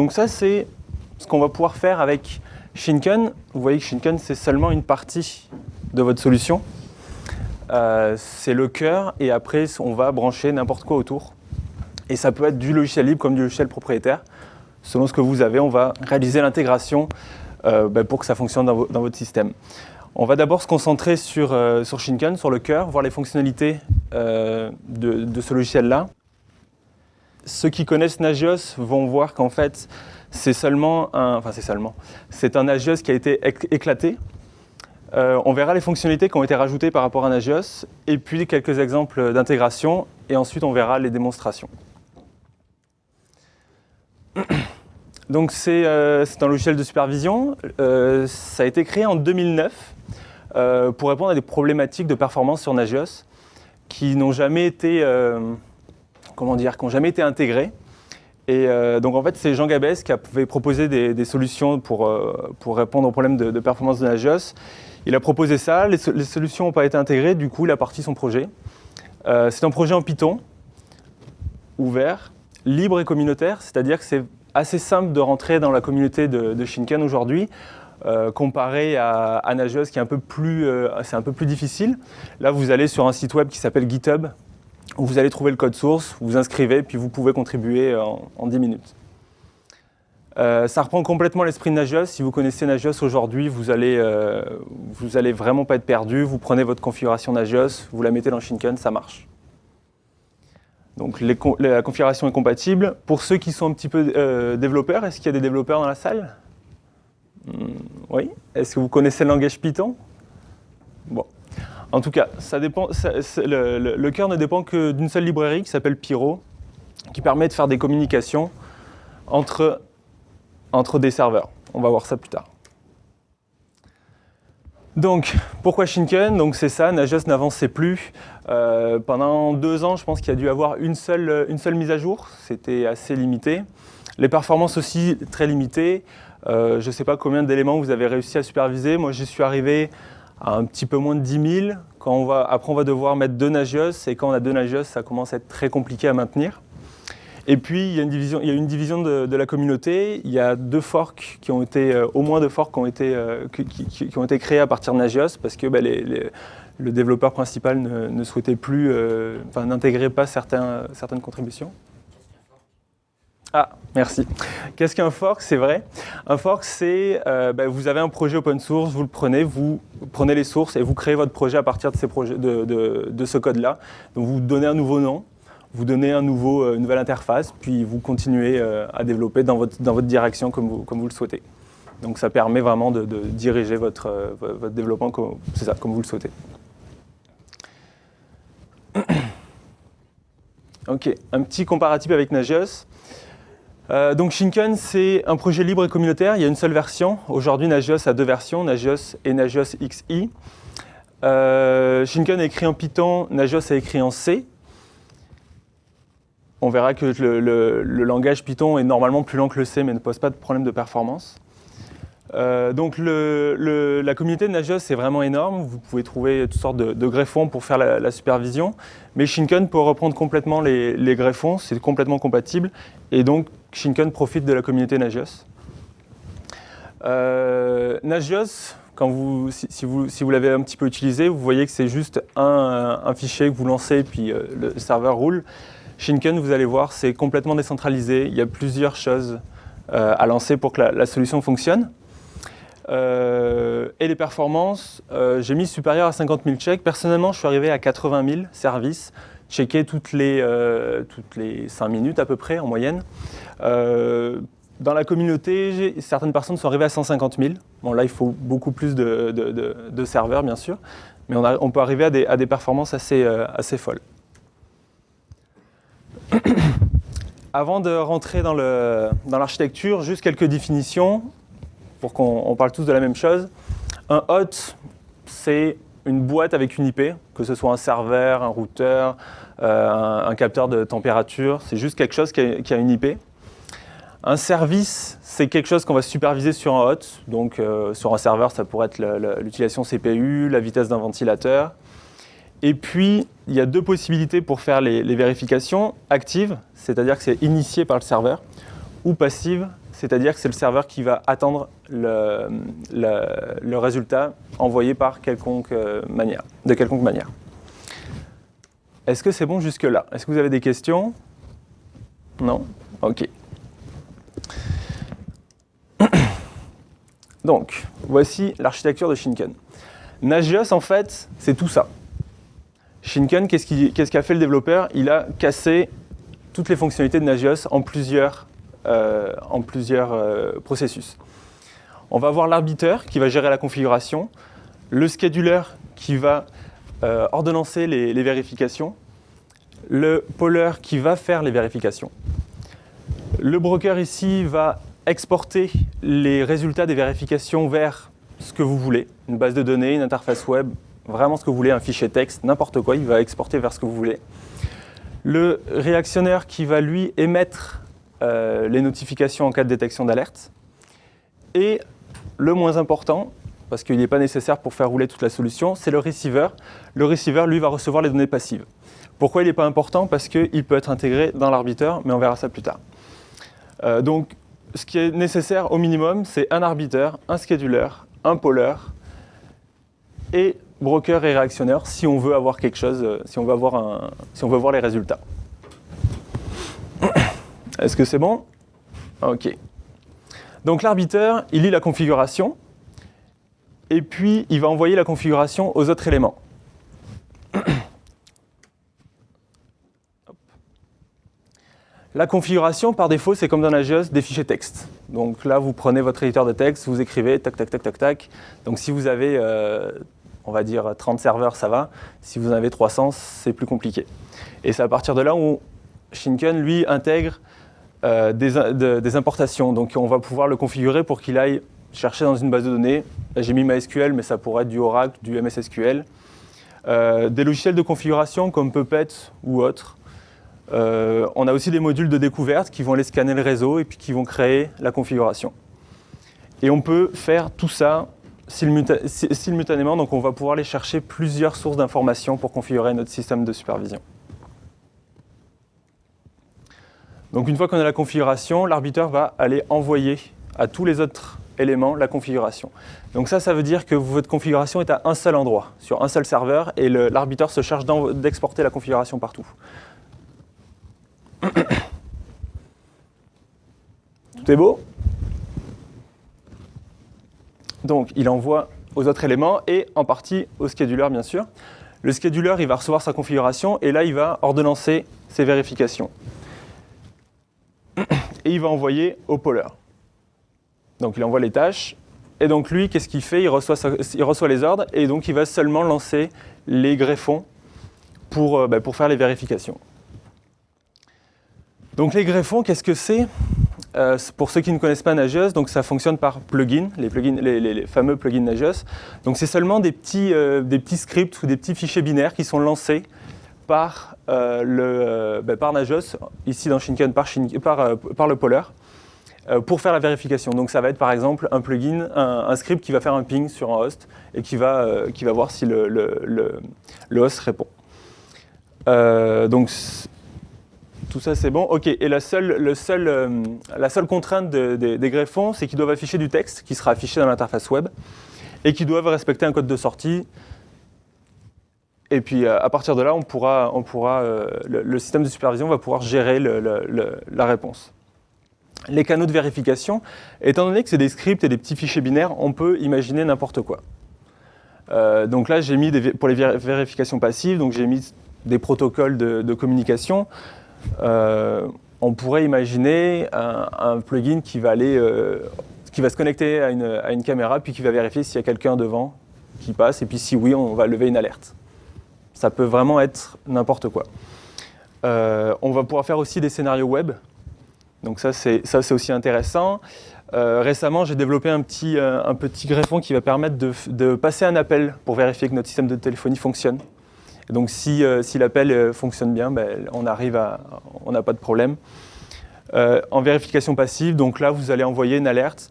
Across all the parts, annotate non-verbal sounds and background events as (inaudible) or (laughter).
donc ça, c'est ce qu'on va pouvoir faire avec Shinken. Vous voyez que Shinken, c'est seulement une partie de votre solution. Euh, c'est le cœur, et après, on va brancher n'importe quoi autour. Et ça peut être du logiciel libre comme du logiciel propriétaire. Selon ce que vous avez, on va réaliser l'intégration euh, ben, pour que ça fonctionne dans, votre système. On va d'abord se concentrer sur, euh, sur Shinken, sur le cœur, voir les fonctionnalités de, de, ce logiciel-là. Ceux qui connaissent Nagios vont voir qu'en fait, c'est seulement un, enfin c'est seulement, c'est un Nagios qui a été éclaté. Euh, on verra les fonctionnalités qui ont été rajoutées par rapport à Nagios, et puis quelques exemples d'intégration, et ensuite on verra les démonstrations. (coughs) Donc euh, c'est un logiciel de supervision, euh, ça a été créé en 2009 pour répondre à des problématiques de performance sur Nagios qui n'ont jamais été, comment dire, qui jamais été intégrées. Et donc en fait, c'est Jean Gabès qui avait proposé des, solutions pour, pour, répondre aux problèmes de, de performance de Nagios. Il a proposé ça, les, solutions n'ont pas été intégrées, du coup il a parti son projet. Euh, c'est un projet en Python, ouvert, libre et communautaire, c'est-à-dire que c'est assez simple de rentrer dans la communauté de, Shinken aujourd'hui, euh, comparé à, à, Nagios qui est un peu plus, euh, c'est un peu plus difficile. Là, vous allez sur un site web qui s'appelle GitHub, vous allez trouver le code source, vous vous inscrivez, puis vous pouvez contribuer en, en 10 minutes. Euh, ça reprend complètement l'esprit de Nagios. Si vous connaissez Nagios aujourd'hui, vous allez, euh, vous allez vraiment pas être perdu. Vous prenez votre configuration Nagios, vous la mettez dans Shinken, ça marche. Donc la configuration est compatible. Pour ceux qui sont un petit peu euh, développeurs, est-ce qu'il y a des développeurs dans la salle? Hmm, Oui. Est-ce que vous connaissez le langage Python? Bon. En tout cas, ça dépend, le, cœur ne dépend que d'une seule librairie qui s'appelle Pyro, qui permet de faire des communications entre entre des serveurs. On va voir ça plus tard. Donc, pourquoi Shinken Donc c'est ça, Nagios n'avançait plus. Euh, pendant deux ans, je pense qu'il y a dû avoir une seule, une seule mise à jour. C'était assez limité. Les performances aussi très limitées. Euh, je ne sais pas combien d'éléments vous avez réussi à superviser. Moi, j'y suis arrivé à un petit peu moins de 10 000. Quand on va, après, on va devoir mettre deux Nagios. Et quand on a deux Nagios, ça commence à être très compliqué à maintenir. Et puis, il y a une division, il y a une division de, la communauté. Il y a deux forks qui ont été, euh, au moins deux forks qui ont été, euh, qui, ont été créés à partir de Nagios parce que bah, le développeur principal ne, souhaitait plus, euh, n'intégrait pas certains, certaines contributions. Ah, merci. Qu'est-ce qu'un fork? C'est vrai. Un fork, c'est, bah, vous avez un projet open source, vous le prenez, vous prenez les sources et vous créez votre projet à partir de, ce code-là. Vous donnez un nouveau nom, vous donnez un nouveau, euh, une nouvelle interface, puis vous continuez euh, à développer dans votre, direction comme vous, le souhaitez. Donc ça permet vraiment de, diriger votre, euh, votre développement comme, ça, comme vous le souhaitez. (coughs) ok, un petit comparatif avec Nagios. Donc Shinken, c'est un projet libre et communautaire. Il y a une seule version. Aujourd'hui, Nagios a deux versions, Nagios et Nagios XI. Shinken est écrit en Python, Nagios est écrit en C on verra que le, langage Python est normalement plus lent que le C, mais ne pose pas de problème de performance. Euh, donc la communauté de Nagios est vraiment énorme, vous pouvez trouver toutes sortes de, greffons pour faire la, supervision, mais Shinken peut reprendre complètement les, greffons, c'est complètement compatible, et donc Shinken profite de la communauté Nagios. Euh, Nagios, quand vous, si, vous, l'avez un petit peu utilisé, vous voyez que c'est juste un, fichier que vous lancez, puis euh, le serveur roule. Shinken, vous allez voir, c'est complètement décentralisé. Il y a plusieurs choses euh, à lancer pour que la, solution fonctionne. Et les performances, j'ai mis supérieur à 50 000 checks. Personnellement, je suis arrivé à 80 000 services, checkés toutes les, toutes les 5 minutes à peu près en moyenne. dans la communauté, certaines personnes sont arrivées à 150 000. Bon, là, il faut beaucoup plus de, serveurs, bien sûr, mais on, peut arriver à des, à des performances assez, assez folles. (coughs) Avant de rentrer dans l'architecture, dans juste quelques définitions pour qu'on parle tous de la même chose. Un hot, c'est une boîte avec une IP, que ce soit un serveur, un routeur, euh, un, capteur de température, c'est juste quelque chose qui a, une IP. Un service, c'est quelque chose qu'on va superviser sur un hot, donc euh, sur un serveur, ça pourrait être l'utilisation CPU, la vitesse d'un ventilateur. Et puis, il y a deux possibilités pour faire les, vérifications. Active, c'est-à-dire que c'est initié par le serveur, ou passive, c'est-à-dire que c'est le serveur qui va attendre le, résultat envoyé par quelconque euh, manière, de quelconque manière. Est-ce que c'est bon jusque-là? Est-ce que vous avez des questions? Non? Ok. (coughs) Donc, voici l'architecture de Shinken. Nagios, en fait, c'est tout ça. Shinken, qu'est-ce qu'a fait le développeur? Il a cassé toutes les fonctionnalités de Nagios en plusieurs, en plusieurs euh, processus. On va avoir l'arbiteur qui va gérer la configuration, le scheduler qui va euh, ordonnancer les, vérifications, le poller qui va faire les vérifications. Le broker ici va exporter les résultats des vérifications vers ce que vous voulez, une base de données, une interface web, vraiment ce que vous voulez, un fichier texte, n'importe quoi, il va exporter vers ce que vous voulez. Le réactionnaire qui va lui émettre euh, les notifications en cas de détection d'alerte. Et le moins important, parce qu'il n'est pas nécessaire pour faire rouler toute la solution, c'est le receiver. Le receiver, lui, va recevoir les données passives. Pourquoi il n'est pas important? Parce qu'il peut être intégré dans l'arbiteur, mais on verra ça plus tard. Euh, donc, ce qui est nécessaire au minimum, c'est un arbiteur, un scheduler, un poller et broker et réactionneur si on veut avoir quelque chose, euh, si on veut, avoir un, si on veut voir les résultats. Est-ce que c'est bon? Ok. Donc l'arbiteur, il lit la configuration et puis il va envoyer la configuration aux autres éléments. (coughs) La configuration, par défaut, c'est comme dans Nagios, des fichiers texte. Donc là, vous prenez votre éditeur de texte, vous écrivez, tac, tac, tac, tac, tac. Donc si vous avez, euh, on va dire, 30 serveurs, ça va. Si vous en avez 300, c'est plus compliqué. Et c'est à partir de là où Shinken, lui, intègre euh, des, importations. Donc on va pouvoir le configurer pour qu'il aille chercher dans une base de données. J'ai mis MySQL, mais ça pourrait être du Oracle, du MSSQL. Euh, des logiciels de configuration comme Puppet ou autres. Euh, on a aussi des modules de découverte qui vont aller scanner le réseau et puis qui vont créer la configuration. Et on peut faire tout ça simultanément, donc on va pouvoir aller chercher plusieurs sources d'informations pour configurer notre système de supervision. Donc une fois qu'on a la configuration, l'arbiteur va aller envoyer à tous les autres éléments la configuration. Donc ça, ça veut dire que votre configuration est à un seul endroit, sur un seul serveur, et l'arbiteur se charge d'exporter la configuration partout. (coughs) Tout est beau? Donc, il envoie aux autres éléments et en partie au scheduler, bien sûr. Le scheduler, il va recevoir sa configuration et là, il va ordonnancer ses vérifications. Et il va envoyer au poller. Donc, il envoie les tâches. Et donc, lui, qu'est-ce qu'il fait? Il reçoit, les ordres et donc, il va seulement lancer les greffons pour, euh, bah, faire les vérifications. Donc les greffons, qu'est-ce que c'est? Euh, Pour ceux qui ne connaissent pas Nagios, ça fonctionne par plugins, les, fameux plugins Nagios. Donc c'est seulement euh, des petits scripts ou des petits fichiers binaires qui sont lancés par, euh, le, ben, par Nagios, ici dans Shinken par, par, par le poller, pour faire la vérification. Donc ça va être par exemple un plugin, un, script qui va faire un ping sur un host et qui va, qui va voir si le, le, le host répond. donc tout ça c'est bon. Ok, et la seule, le seul, euh, la seule contrainte des greffons, c'est qu'ils doivent afficher du texte qui sera affiché dans l'interface web et qu'ils doivent respecter un code de sortie. Et puis euh, à partir de là, on pourra, euh, le, système de supervision va pouvoir gérer la réponse. Les canaux de vérification, étant donné que c'est des scripts et des petits fichiers binaires, on peut imaginer n'importe quoi. donc là, j'ai mis des, pour les vérifications passives, donc j'ai mis des protocoles de, communication. Euh, on pourrait imaginer un, plugin qui va, aller, euh, qui va se connecter à une, caméra, puis qui va vérifier s'il y a quelqu'un devant qui passe, et puis si oui, on va lever une alerte. Ça peut vraiment être n'importe quoi. Euh, on va pouvoir faire aussi des scénarios web. Donc ça, c'est aussi intéressant. récemment, j'ai développé un petit, un petit greffon qui va permettre de, de, passer un appel pour vérifier que notre système de téléphonie fonctionne donc si, euh, si l'appel euh, fonctionne bien, ben, on arrive à, on n'a pas de problème. Euh, en vérification passive, donc là vous allez envoyer une alerte,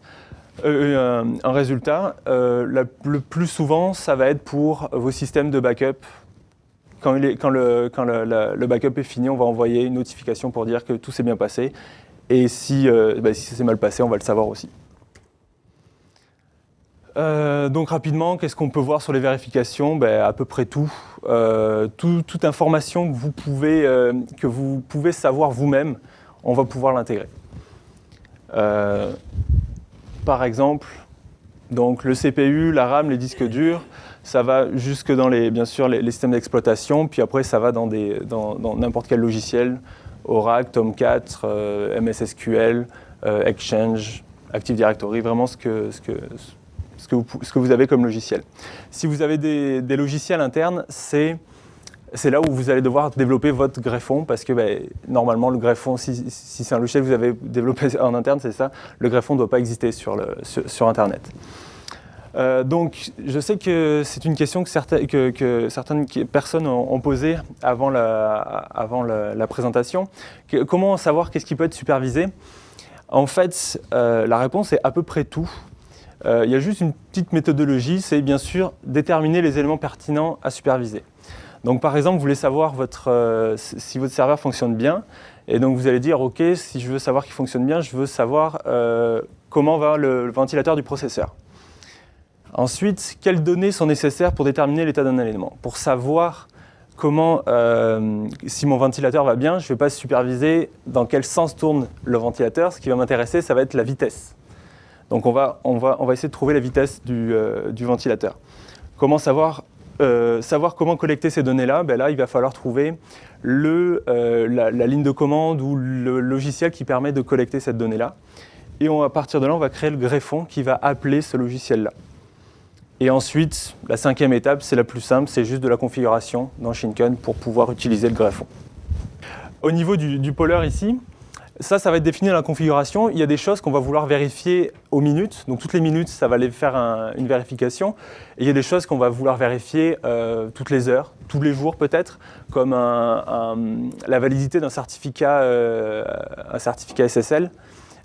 un, résultat. le plus souvent, ça va être pour vos systèmes de backup. Quand, le, backup est fini, on va envoyer une notification pour dire que tout s'est bien passé Et si, euh, bah, ça s'est mal passé, on va le savoir aussi. Euh, donc rapidement, qu'est-ce qu'on peut voir sur les vérifications? Ben, À peu près tout. Euh, toute information que vous pouvez, que vous pouvez savoir vous-même, on va pouvoir l'intégrer. par exemple, donc le CPU, la RAM, les disques durs, ça va jusque dans les, bien sûr, les, systèmes d'exploitation, puis après ça va dans n'importe quel logiciel, Oracle, Tomcat, euh, MS SQL, euh, Exchange, Active Directory, vraiment ce que, vous, avez comme logiciel. Si vous avez des, logiciels internes, c'est là où vous allez devoir développer votre greffon parce que ben, normalement le greffon, si, c'est un logiciel que vous avez développé (laughs) en interne, c'est ça, le greffon ne doit pas exister sur Internet. Euh, donc, je sais que c'est une question que, certaines, personnes ont, posée avant la, présentation. comment savoir qu'est-ce qui peut être supervisé? En fait, euh, la réponse est à peu près tout. Euh, il y a juste une petite méthodologie, c'est bien sûr déterminer les éléments pertinents à superviser. Donc par exemple, vous voulez savoir si votre serveur fonctionne bien, et donc vous allez dire, ok, si je veux savoir qu'il fonctionne bien, je veux savoir comment va le ventilateur du processeur. Ensuite, quelles données sont nécessaires pour déterminer l'état d'un élément Pour savoir comment, euh, si mon ventilateur va bien, je ne vais pas superviser dans quel sens tourne le ventilateur. Ce qui va m'intéresser, ça va être la vitesse. Donc on va, essayer de trouver la vitesse du, euh, ventilateur. Comment savoir, euh, savoir comment collecter ces données-là? Ben Là, il va falloir trouver la, ligne de commande ou le logiciel qui permet de collecter cette donnée-là. Et à partir de là, on va créer le greffon qui va appeler ce logiciel-là. Et ensuite, la cinquième étape, c'est la plus simple, c'est juste de la configuration dans Shinken pour pouvoir utiliser le greffon. Au niveau du, du ici, ça, ça va être défini dans la configuration. Il y a des choses qu'on va vouloir vérifier aux minutes. Donc toutes les minutes, ça va aller faire une vérification. Et il y a des choses qu'on va vouloir vérifier euh, toutes les heures, tous les jours peut-être, comme la validité d'un certificat, euh, un certificat SSL.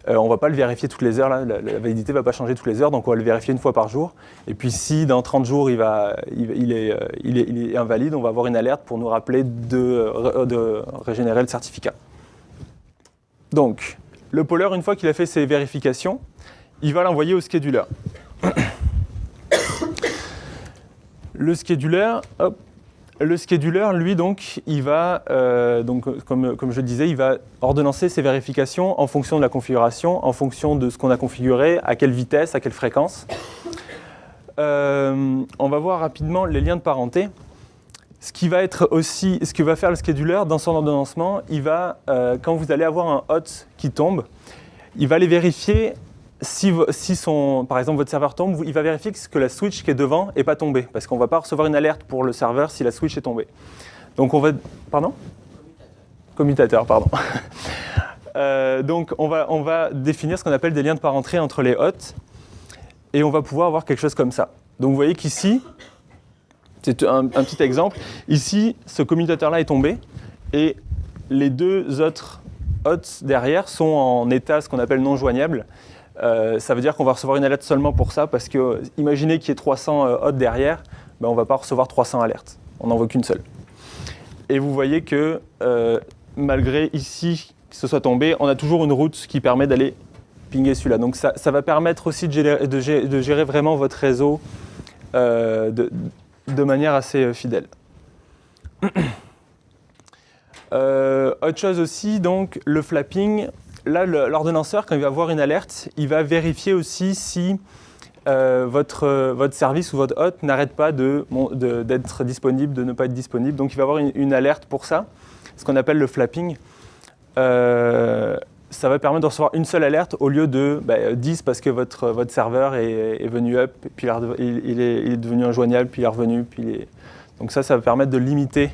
Euh, on ne va pas le vérifier toutes les heures, la, validité ne va pas changer toutes les heures, donc on va le vérifier une fois par jour. Et puis si dans 30 jours il, est, invalide, on va avoir une alerte pour nous rappeler de, régénérer le certificat. Donc, le poller, une fois qu'il a fait ses vérifications, il va l'envoyer au scheduler. (coughs) le scheduler, hop, le scheduler, lui, donc, il va, euh, donc, comme, comme, je disais, il va ordonnancer ses vérifications en fonction de la configuration, en fonction de ce qu'on a configuré, à quelle vitesse, à quelle fréquence. Euh, on va voir rapidement les liens de parenté. Ce qui va être aussi, ce que va faire le scheduler dans son ordonnancement, il va, euh, quand vous allez avoir un hot qui tombe, il va les vérifier si, son, par exemple votre serveur tombe, il va vérifier que la switch qui est devant n'est pas tombée, parce qu'on ne va pas recevoir une alerte pour le serveur si la switch est tombée. Donc on va... Pardon? Commutateur, pardon. (laughs) Euh, donc on va, on va définir ce qu'on appelle des liens de parenté entre les hots, et on va pouvoir avoir quelque chose comme ça. Donc vous voyez qu'ici, c'est un, petit exemple, ici, ce commutateur-là est tombé, et les deux autres hots derrière sont en état ce qu'on appelle non joignable, euh, ça veut dire qu'on va recevoir une alerte seulement pour ça, parce que imaginez qu'il y ait 300 euh, hots derrière, ben on ne va pas recevoir 300 alertes. On n'en veut qu'une seule. Et vous voyez que euh, malgré ici que ce soit tombé, on a toujours une route qui permet d'aller pinguer celui-là. Donc ça, va permettre aussi de gérer, vraiment votre réseau de, manière assez fidèle. (coughs) autre chose aussi, donc le flapping, là, l'ordonnanceur, quand il va voir une alerte, il va vérifier aussi si euh, votre, votre service ou votre hôte n'arrête pas d'être disponible, de ne pas être disponible. Donc il va avoir une, alerte pour ça, ce qu'on appelle le flapping. Euh, ça va permettre de recevoir une seule alerte au lieu de 10 bah, parce que votre, votre serveur est, venu up, puis il, est, devenu injoignable, puis il est revenu. Puis Donc ça, ça va permettre de limiter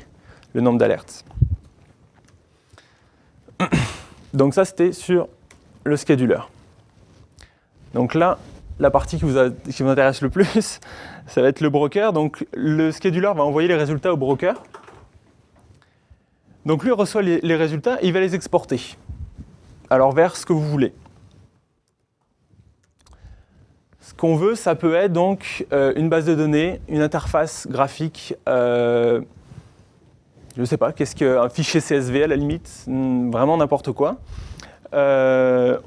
le nombre d'alertes. Donc ça, c'était sur le scheduler. Donc là, la partie qui vous, intéresse le plus, (laughs) ça va être le broker. Donc le scheduler va envoyer les résultats au broker. Donc lui reçoit les, résultats et il va les exporter. Alors vers ce que vous voulez. Ce qu'on veut, ça peut être donc euh, une base de données, une interface graphique, euh, je ne sais pas, qu'est-ce qu'un fichier CSV à la limite, hmm, vraiment n'importe quoi. Euh,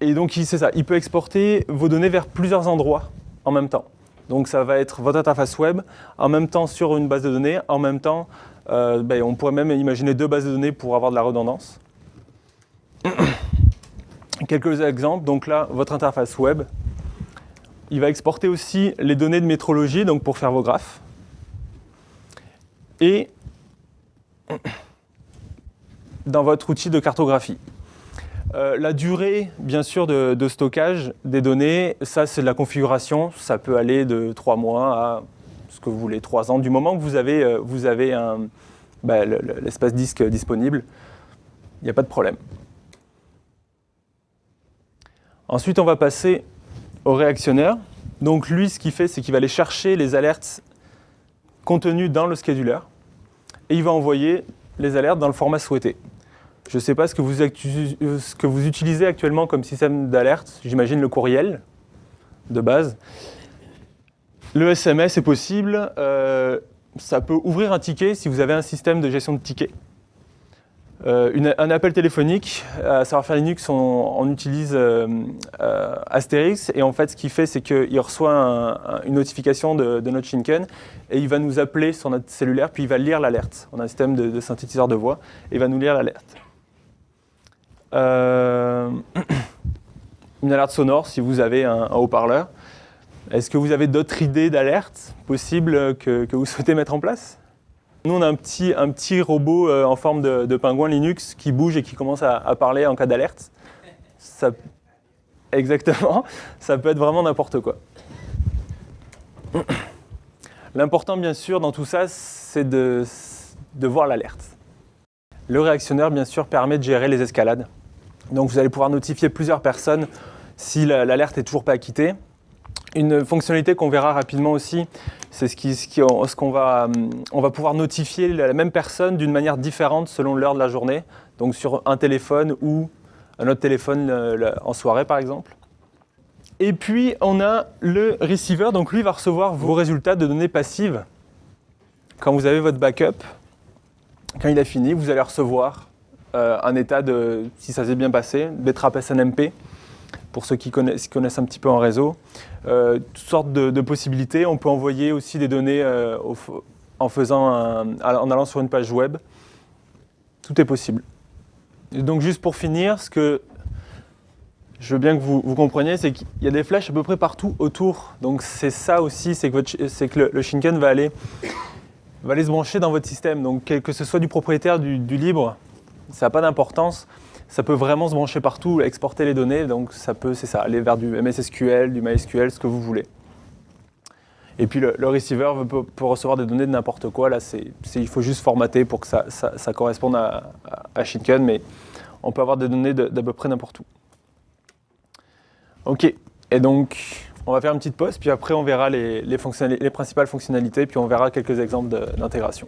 et donc, c'est ça, il peut exporter vos données vers plusieurs endroits en même temps. Donc, ça va être votre interface web, en même temps sur une base de données, en même temps, euh, ben, on pourrait même imaginer deux bases de données pour avoir de la redondance. (coughs) Quelques exemples, donc là, votre interface web, il va exporter aussi les données de métrologie, donc pour faire vos graphes. Et dans votre outil de cartographie. Euh, la durée, bien sûr, de, stockage des données, ça c'est de la configuration, ça peut aller de 3 mois à ce que vous voulez, 3 ans, du moment que vous avez, euh, vous avez bah, l'espace disque disponible, il n'y a pas de problème. Ensuite, on va passer au réactionneur. Donc lui, ce qu'il fait, c'est qu'il va aller chercher les alertes contenues dans le scheduler et il va envoyer les alertes dans le format souhaité. Je ne sais pas ce que, vous, ce que vous utilisez actuellement comme système d'alerte, j'imagine le courriel de base. Le SMS est possible, euh, ça peut ouvrir un ticket si vous avez un système de gestion de tickets. Euh, un appel téléphonique, à savoir faire Linux, on, utilise euh, euh, Asterix et en fait ce qu'il fait c'est qu'il reçoit une notification de, notre Shinken et il va nous appeler sur notre cellulaire puis il va lire l'alerte. On a un système de, synthétiseur de voix et il va nous lire l'alerte. (clears throat) une alerte sonore si vous avez un, haut-parleur. Est-ce que vous avez d'autres idées d'alerte possibles que vous souhaitez mettre en place? Nous, on a un petit, robot euh, en forme de, pingouin Linux qui bouge et qui commence à, parler en cas d'alerte. Exactement, ça peut être vraiment n'importe quoi. L'important, bien sûr, dans tout ça, c'est de, voir l'alerte. Le réactionneur, bien sûr, permet de gérer les escalades. Donc vous allez pouvoir notifier plusieurs personnes si l'alerte n'est toujours pas acquittée. Une fonctionnalité qu'on verra rapidement aussi, c'est ce qu'on va, pouvoir notifier la même personne d'une manière différente selon l'heure de la journée, donc sur un téléphone ou un autre téléphone en soirée par exemple. Et puis on a le receiver, donc lui va recevoir vos résultats de données passives. Quand vous avez votre backup, quand il a fini, vous allez recevoir euh, un état de si ça s'est bien passé, Betrap SNMP, pour ceux qui connaissent, un petit peu en réseau. Euh, toutes sortes de, possibilités. On peut envoyer aussi des données euh, en, faisant en allant sur une page web. Tout est possible. donc juste pour finir, ce que je veux bien que vous, compreniez, c'est qu'il y a des flèches à peu près partout autour. Donc c'est ça aussi, c'est que, le, Shinken va aller, va aller se brancher dans votre système. Donc que ce soit du propriétaire, du, du libre, ça n'a pas d'importance ça peut vraiment se brancher partout, exporter les données, donc ça peut, c'est ça, aller vers du MSSQL, du MySQL, ce que vous voulez. Et puis le, receiver peut, recevoir des données de n'importe quoi, là il faut juste formater pour que ça, ça, corresponde à, à, Shinken, mais on peut avoir des données d'à peu près n'importe où. Ok, et donc on va faire une petite pause, puis après on verra les principales fonctionnalités, puis on verra quelques exemples d'intégration.